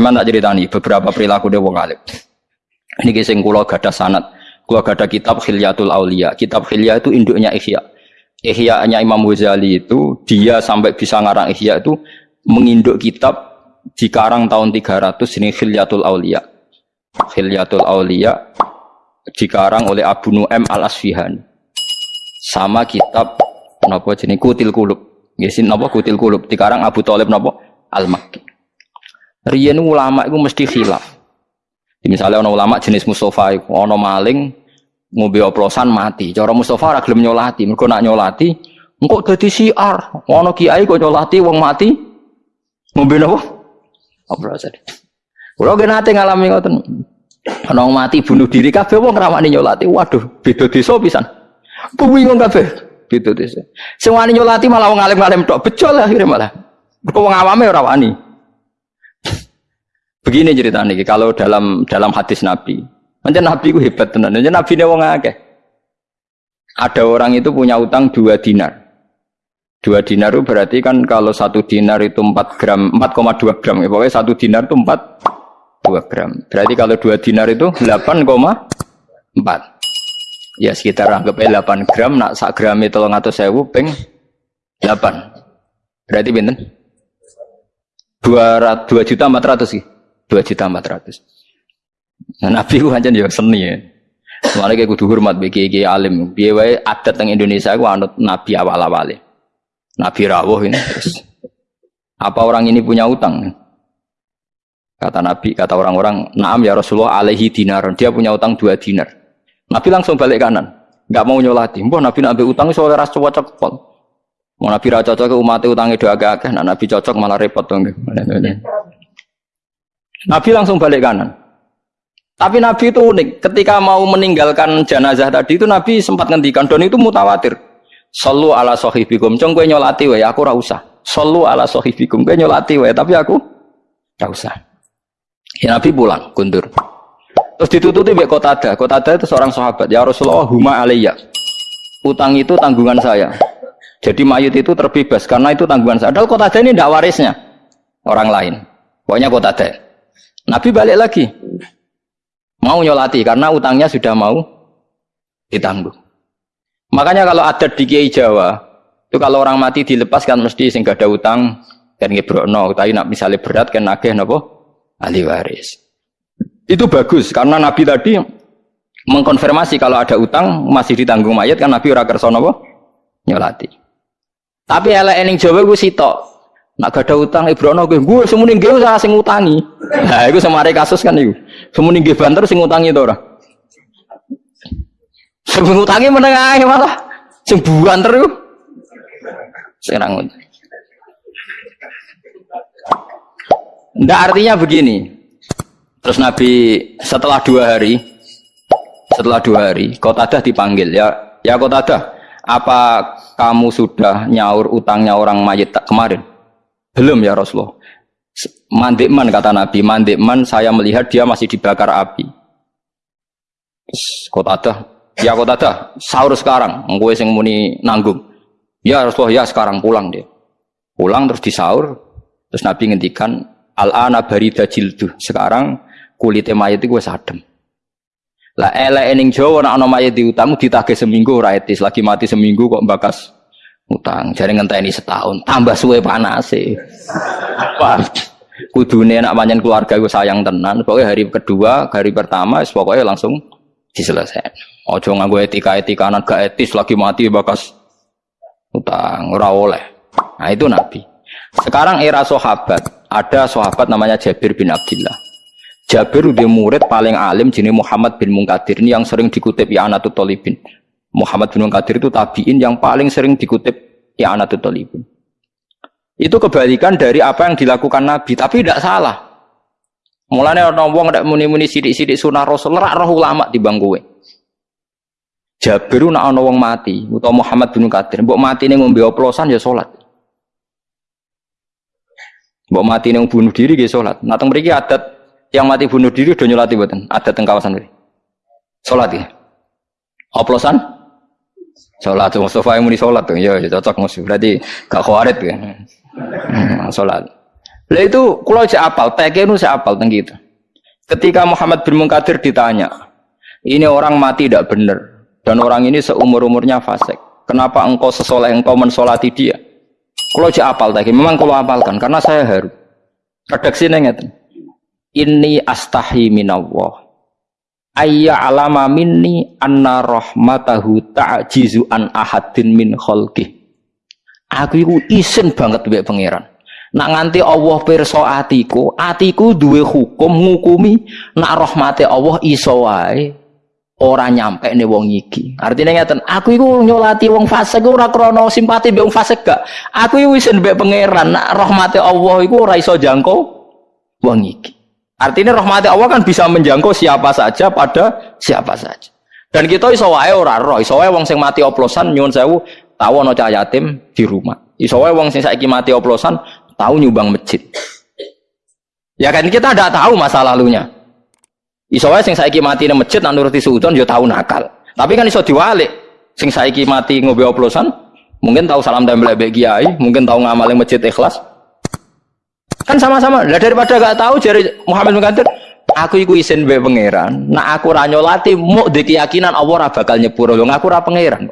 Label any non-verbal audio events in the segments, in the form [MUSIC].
Sama tak ceritani beberapa perilaku dia wong alim. Ini kisah kula gada sanat, kula gada kitab Khilyatul Aulia. Kitab Khilya itu induknya Ihya. Ihya-nya Imam Ghazali itu dia sampai bisa ngarang Ihya itu menginduk kitab di karang tahun 300 ini Khilyatul Aulia. Khilyatul Aulia dikarang oleh Abu Nu'aim Al-Asfihani. Sama kitab napa jenenge Kutil Kulub. Nggih napa Kutil Kulub dikarang Abu Thalib napa Al-Makki. Riyen ulama itu mesti khilaf. Misalnya ono ulama jenis Mustafa ono maling ngombe oplosan mati. Cara Mustafa ora nyolati, mergo nak nyolati engko dadi siar. Ono kiai kok nyolati wong mati ngombe napa? Oplosan. Kulo ge nate ngalami ngoten. Ono mati bunuh diri kabeh wong ngrawani nyolati. Waduh, beda desa pisan. Bingung kabeh. Beda desa. Wani nyolati malah wong alim-alim tok. Becol akhirnya malah. Kok wong awame ora. Begini ceritanya, kalau dalam dalam hadis Nabi, macam Nabi itu hebat tenan, macam Nabi ini wong akeh. Ada orang itu punya utang dua dinar. Dua dinar itu berarti kan kalau satu dinar itu 4 gram, 4,2 gram. Ya, pokoknya satu dinar itu 4, 2 gram. Berarti kalau dua dinar itu 8,4. Ya sekitar anggapnya 8 gram, nak sak gram itu atau sewu peng 8. Berarti benten? 2, 2 juta 400 sih. 2 juta 400. Nah, Nabi ku hanya ya seni ya. Soalnya kayak kudu hormat bagi kiai alim. Biaya wae adat Indonesia ku anut Nabi awal-awal Nabi rawuh ini terus. Apa orang ini punya utang? Kata Nabi, kata orang-orang, Naam ya Rasulullah alaihi dinar. Dia punya utang dua dinar. Nabi langsung balik kanan. Enggak mau nyolati. Mbah Nabi nabi utang soalnya ras cocok pol. Mau Nabi ra cocok umat utangnya doa agak nah Nabi cocok malah repot dong. Nabi langsung balik kanan. Tapi Nabi itu unik. Ketika mau meninggalkan jenazah tadi itu Nabi sempat ngendikan dan itu mutawatir. Sallu ala sohibikum. Cong gue nyolati wae, aku ora usah. Sallu ala sohibikum. Gue nyolati wae, tapi aku ora usah. Ya Nabi pulang, kundur. Terus ditututi mbek Qatada. Qatada itu seorang sahabat. Ya Rasulullah, huma alayya. Utang itu tanggungan saya. Jadi mayit itu terbebas karena itu tanggungan saya. Padahal Qatada ini tidak warisnya orang lain. Pokoknya Qatada. Nabi balik lagi. Mau nyolati karena utangnya sudah mau ditanggung. Makanya kalau adat di Kiai Jawa, itu kalau orang mati dilepas kan mesti sing ada utang dan ngebrokno, tapi nak misalnya berat kan nagih nopo ahli waris. Itu bagus karena Nabi tadi mengkonfirmasi kalau ada utang masih ditanggung mayat kan Nabi ora kersa nyolati. Tapi elek ening Jawa gue sitok. Nak ada utang Ibrono gue, gue semua nggih saya sing utangi. Nah, itu semare kasus kan itu. Semua nggih banter sing utangi itu ora. Sing utangi meneng ae malah sing banter iku. Serang. Ndak artinya begini. Terus Nabi setelah dua hari, setelah dua hari, Kotadah dipanggil ya, ya Kotadah, apa kamu sudah nyaur utangnya orang mayit kemarin? Belum ya Rasulullah. Mandikman kata Nabi, mandikman saya melihat dia masih dibakar api. Kota ada, ya kota ada, sahur sekarang, gue sing muni nanggung. Ya Rasulullah, ya sekarang pulang dia. Pulang terus disaur, terus Nabi ngendikan, al-ana barida jildu. Sekarang kulitnya mayat gue sadem. Lah elek ening Jawa nek ana mayit diutang ditagih seminggu ora lagi mati seminggu kok bakas utang. Jare ngenteni setahun tambah suwe panase wah kudune nak panjen keluarga gue sayang tenan. Pokoknya hari kedua hari pertama pokoknya langsung diselesaikan. Ojo nganggo etika-etika anak gak etis lagi mati bakas utang. Ora oleh. Nah itu nabi. Sekarang era sahabat. Ada sahabat namanya Jabir bin Abdullah Jabir udah murid paling alim jenis Muhammad bin Munkadir. Ini yang sering dikutip ya Tolibin Muhammad bin Qadir itu tabiin yang paling sering dikutip ya Anatul Talibin. Itu kebalikan dari apa yang dilakukan Nabi, tapi tidak salah. Mulanya orang wong ndak muni-muni sidik-sidik sunah Rasul rak roh ulama di bangkuwe. Jabir nak ana wong mati utawa Muhammad bin Qadir, mbok mati ning ngombe oplosan ya salat. Mbok mati ning bunuh diri ya salat. Nah teng mriki adat yang mati bunuh diri udah nyolati mboten? Adat teng kawasan mriki. Salat ya. Oplosan? Sholat Mustafa yang muni sholat tuh, ya, ya cocok musuh. Berarti gak khawarit ya. Hmm, sholat. Lah itu kalau saya apal, PK itu saya apal tentang gitu. Ketika Muhammad bin Munkadir ditanya, ini orang mati tidak benar dan orang ini seumur umurnya fasik. Kenapa engkau sesoleh engkau mensolati dia? Kalau saya apal tadi, memang kalau apalkan karena saya haru. Redaksi nenget. Ini astahi minallah. Ayya alama minni anna rahmatahu ta'jizu an ahadin min khalqih. Aku itu isin banget mbek pangeran. Nak nganti Allah pirsa atiku, atiku duwe hukum ngukumi nak rahmate Allah iso wae ora nyampe nih wong iki. Artinya ngeten, aku iku nyolati wong fasik ora krana simpati mbek wong fasik gak. Aku iku wis mbek pangeran nak rahmate Allah iku ora iso jangkau wong iki. Artinya rahmati Allah kan bisa menjangkau siapa saja pada siapa saja. Dan kita iso wae ora roh, iso wae wong sing mati oplosan nyuwun sewu tahu ana cah yatim di rumah. Iso wae wong sing saiki mati oplosan tahu nyumbang masjid. Ya kan kita tidak tahu masa lalunya. Iso wae sing saiki mati nang masjid nak nuruti suudon ya tahu nakal. Tapi kan iso diwalik. Sing saiki mati ngombe oplosan mungkin tahu salam tempel mbek kiai, mungkin tahu ngamal masjid ikhlas. Kan sama-sama. Lah daripada gak tahu jari Muhammad Qadir, aku iku isin mbek pangeran. Nak aku ra nyolati di keyakinan Allah ora bakal nyepuro. Lho ngaku ora pangeran.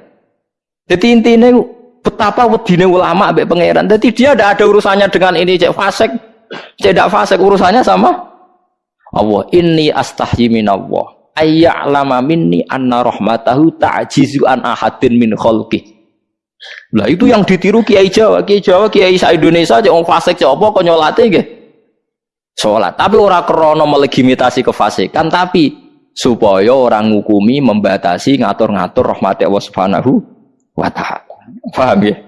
Jadi intinya betapa wedine ulama ambek pangeran. Jadi dia tidak ada urusannya dengan ini cek fasik, cek fasik urusannya sama Allah. Ini astahyi min Allah. Ayya'lama minni anna rahmatahu ta'jizu an ahadin min khalqih. Lah itu yang ditiru Kiai Jawa, Kiai Jawa, Kiai sa Indonesia cek wong fasik cek apa kok nyolate nggih. Salat, tapi ora krana melegitimasi kefasikan, tapi supaya orang ngukumi, membatasi, ngatur-ngatur rahmat Allah Subhanahu wa taala. Paham ya?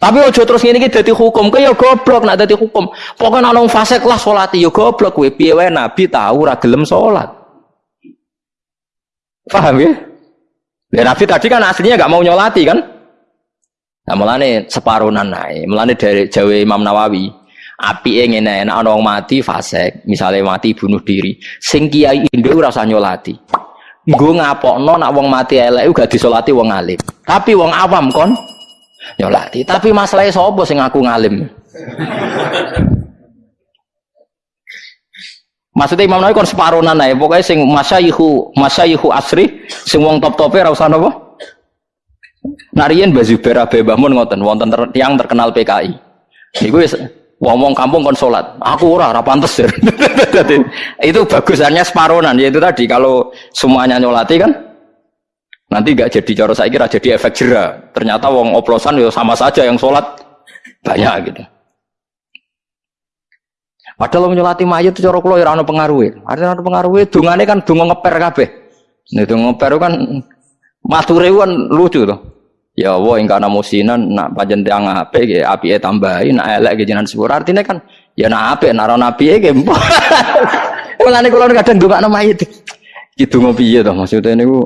Tapi ojo terus ngene iki dadi hukum, kaya goblok nak dadi hukum. Pokoke ana wong fasik lah salat ya goblok kowe piye wae nabi tahu ora gelem salat. Paham ya? Ya nabi tadi kan aslinya gak mau nyolati kan? Nah, mulane separunan nae. Mulane dari Jawa Imam Nawawi, api ngene enak ana wong mati fasik, misalnya mati bunuh diri. Sing kiai Indo ora usah nyolati. Nggo ngapokno nak wong mati elek gak disolati wong alim. Tapi wong awam kon nyolati. Tapi masalahnya sapa sing aku ngalim? Maksudnya Imam Nawawi kon separonan ae, pokoknya sing masyayihu masyayihu asri, sing wong top-tope ora usah napa? Narian Bazubair Abe Bahmun ngoten wonten yang terkenal PKI. Niku wis wong-wong kampung kon salat. Aku ora ora pantes. [LAUGHS] itu bagusannya separonan yaitu tadi kalau semuanya nyolati kan Nanti gak jadi cara saya kira jadi efek jerah. Ternyata wong oplosan ya sama saja yang sholat banyak gitu. Padahal menyolati mayat itu cara kula ya ana pengaruhe. Artinya ana pengaruhe dungane kan donga ngeper kabeh. Nek donga ngeper kan mature kan lucu tuh. Ya Allah ing kana musinan nak panjen tiang apik nggih apike tambahi nak elek nggih jenengan sepur. Artinya kan ya nak apik nak ana apike nggih. [LAUGHS] Mulane kula kadang ndongakno mayit. Ki donga piye to maksudnya niku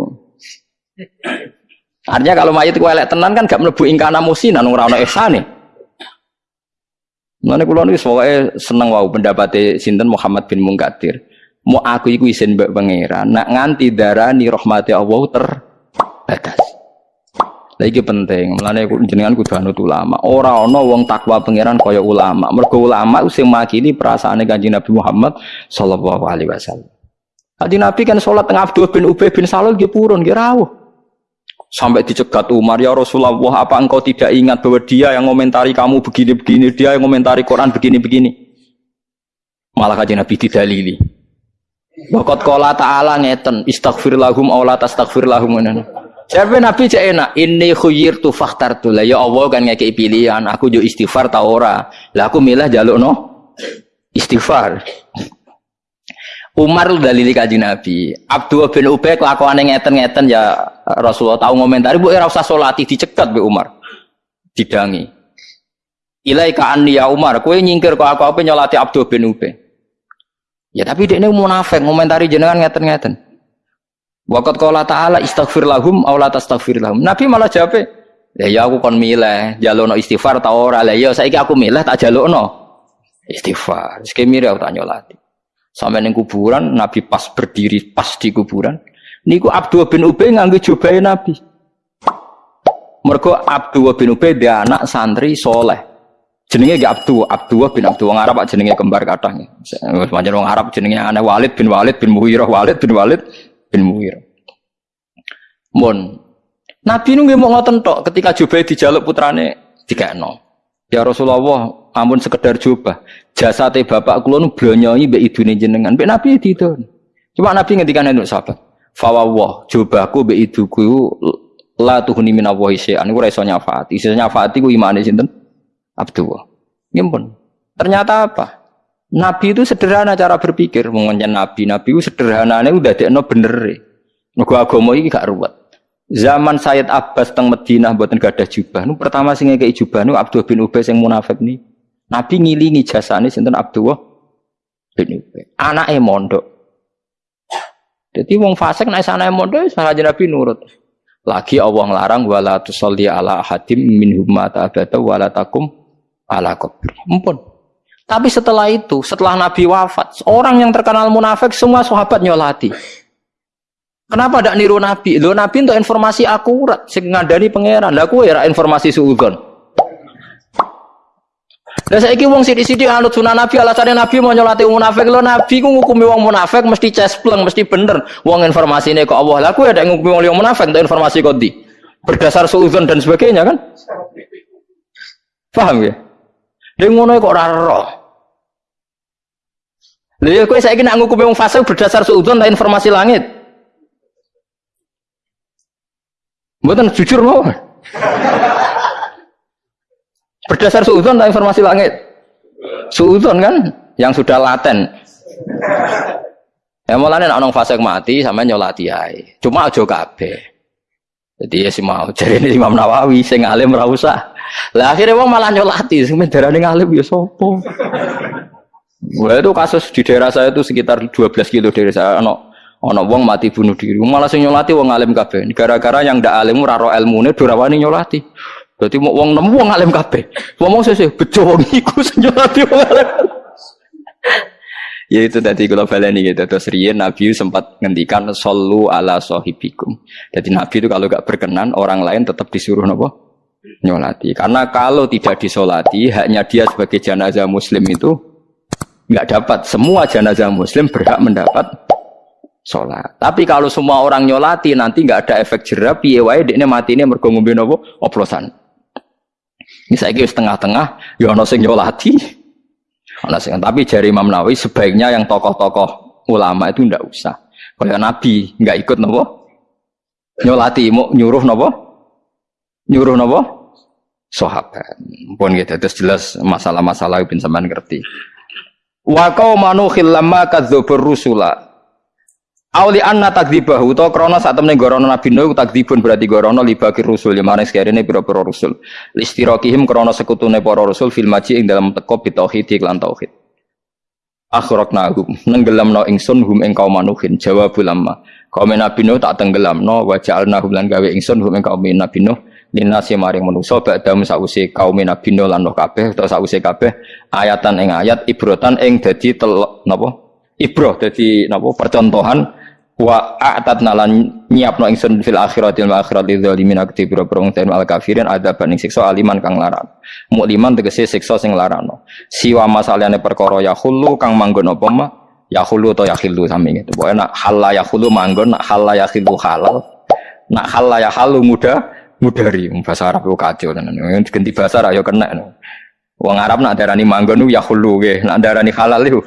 Artinya kalau mayat itu elek tenan kan gak mlebu ingkana musinan ora ana ihsane. Mulane kula niku pokoke seneng wau pendapate sinten Muhammad bin Munkadir. Mau aku iku isin mbak pangeran, nak nganti darani rahmati Allah terbatas. Lah iki penting, mulane jenengan kudu anut ulama. Ora ana wong takwa pangeran kaya ulama. Mergo ulama sing makili perasaane Kanjeng Nabi Muhammad sallallahu alaihi wasallam. Tadi Nabi kan sholat tengah Abdul bin Ubay bin Salul dia purun, dia rawuh. Sampai dicegat Umar, ya Rasulullah, apa engkau tidak ingat bahwa dia yang komentari kamu begini-begini, dia yang komentari Quran begini-begini. Malah kajian Nabi didalili. Wakot kola ta'ala ngeten, istaghfir lahum awla tastaghfir lahum. Siapa Nabi cek enak, ini khuyir tu fakhtar tu. Ya Allah kan ngekei pilihan, aku jo istighfar ta ora. Lah aku milah jaluk no istighfar. Umar dalili kaji Nabi. Abdul bin Ubay kelakuan yang ngeten-ngeten ya Rasulullah tahu ngomentari bu era usah solati dicegat be Umar. Didangi. Ilaika anni ya Umar, kue nyingkir kok aku apa nyolati Abdul bin Ubay. Ya tapi dia ini munafik ngomentari jenengan ngeten-ngeten. Wakat kala ta'ala istaghfir lahum aw la tastaghfir lahum. Nabi malah jawab, ya ya aku kon milih jalono istighfar ta ora. Lah ya saiki aku milih tak jalono istighfar. Sekemire aku tak nyolati. Sampai neng kuburan, Nabi pas berdiri pas di kuburan. Niku Abdul bin Ubay nganggo jubai Nabi. Mergo Abdul bin Ubay dia anak santri soleh. Jenenge gak Abdu, Abdullah bin Abdul wong Arab jenenge kembar kathah. Pancen wong Arab jenenge ana Walid bin Walid bin Muhirah, Walid bin Walid bin Muhirah. Mon. Nabi nu nggih mau ngoten tok ketika Jubair dijaluk putrane dikekno. Ya Rasulullah, ampun sekedar jubah. Jasate bapak kula nu blonyoi mbek idune jenengan. Mbek Nabi itu. Cuma Nabi ngendikan untuk sahabat. Fawawah, jubahku mbek iduku la tuhuni min Allah syai'an. Iku ora iso nyafaati. Iso nyafaati ku imane sinten? Abdullah. Ngimpun. Ternyata apa? Nabi itu sederhana cara berpikir, mengenai Nabi. Nabi itu sederhananya udah dekno bener. Mergo agama iki gak ruwet. Zaman Sayyid Abbas teng Madinah mboten gadah jubah. Nu pertama sing ngekeki jubah nu Abdullah bin Ubay sing munafik ni. Nabi ngilingi jasane sinten Abdullah bin Ubay. Anake mondok. Jadi wong fasik nek sanane mondok salah Nabi nurut. Lagi Allah ngelarang wala tusalli ala hadim minhum mata abada wala takum ala kubur. Ampun. Tapi setelah itu, setelah Nabi wafat, orang yang terkenal munafik semua sahabat nyolati. Kenapa tidak niru Nabi? Lo Nabi untuk informasi akurat, sing ngadani pangeran. Lah kowe ya informasi suudon. Lah saiki wong sithik-sithik anut sunah Nabi alasannya Nabi mau nyolati munafik lo Nabi ku ngukumi wong munafik mesti cespleng mesti bener. Wong ini kok Allah. Lah kowe ada ngukumi wong munafik untuk informasi kok di berdasar suudon dan sebagainya kan? Paham ya? Dia ngono kok ora roh. Lha ya kowe saiki nak ngukum wong fasik berdasar suudzon ta informasi langit. Mboten jujur mau. berdasar suudzon ta informasi langit. Suudzon kan yang sudah laten. Ya mulane nek ana fasik mati sampean nyolati ae. Cuma aja kabeh. Jadi ya si mau jadi Imam Nawawi sing alim usah. Lah akhirnya wong malah nyolati, sing darane ngalim ya sapa? Wah itu kasus di daerah saya itu sekitar 12 kilo dari saya ono ono wong mati bunuh diri. Malah sing nyolati wong alim kabeh. Gara-gara yang ndak alim ora ro ilmune durawani nyolati. Berarti mau wong nemu wong alim kabeh. Ngomong sesih bejo wong iku sing nyolati wong alim. ya itu tadi kalau baleni gitu terus riyen Nabi sempat ngendikan sallu ala sahibikum. Jadi Nabi itu kalau gak berkenan orang lain tetap disuruh nopo nyolati. Karena kalau tidak disolati, hanya dia sebagai jenazah muslim itu nggak dapat. Semua jenazah muslim berhak mendapat sholat. Tapi kalau semua orang nyolati nanti nggak ada efek jerah, piye wae ini mati ini ngombe oplosan. Ini saya kira setengah-tengah, ya ono sing nyolati. Ono sing tapi jari Imam Nawawi sebaiknya yang tokoh-tokoh ulama itu ndak usah. Kalau Nabi nggak ikut nopo nyolati, mau nyuruh nopo nyuruh nopo sahabat pun gitu terus jelas masalah-masalah bin sampean ngerti wa qaumanu khillamma kadzdzabur rusula Auli anna takdzibahu to krana sak temene gorono Nabi Nuh takdzibun berarti gorono libakir rusul yang maring sekarene pira-pira rusul. Listirokihim krana sekutune para rasul fil maji ing dalam teko bitauhid lan tauhid. Akhraqnahum nenggelamno ingsun hum ing kaum manuhin jawabul lamma. Kaum Nabi Nuh tak tenggelamno wa ja'alnahum lan gawe ingsun hum ing kaum Nabi Nuh linasi maring manusa badam sause kaum Nabi lan kabeh utawa sause kabeh ayatan ing ayat ibrotan ing dadi tel napa? Ibroh dadi napa? Percontohan wa a'tat nalan nyiapno ingsun fil akhiratil akhirati dzalimin akti biro prong ten al kafirin ada ing siksa aliman kang laran mukliman tegese siksa sing larano siwa masalahane perkara ya khulu kang manggon apa ya khulu atau ya khilu sami gitu pokoke nak halal ya khulu manggon nak halal ya khilu halal. Nak halal ya halu mudah mudari bahasa Arab itu kacau tenan. Ganti bahasa Arab ya kena wong Arab nak darani manggon ya hulu ge nak darani halal itu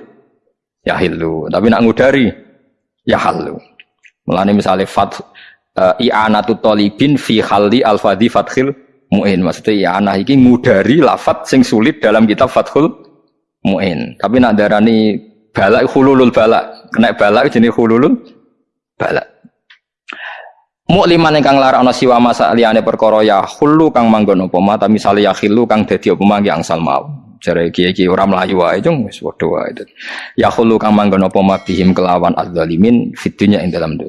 ya hilu tapi nak ngudari ya halu melani misalnya fat uh, i'anatu talibin fi halli al-fadhi fathil mu'in. Maksudnya i'anah iki ngudari lafat sing sulit dalam kitab fathul mu'in. Tapi nak darani balak hululul balak. Kena balak jenis hululul balak Mukliman ingkang larakno siwa masa liyane perkara ya khulu kang manggon apa mata misale ya khilu kang dadi apa mangke angsal mau. Jare iki-iki ora mlayu wae cung wis padha wae. Ya khulu kang manggon apa bihim kelawan adzalimin fitunya ing dalam.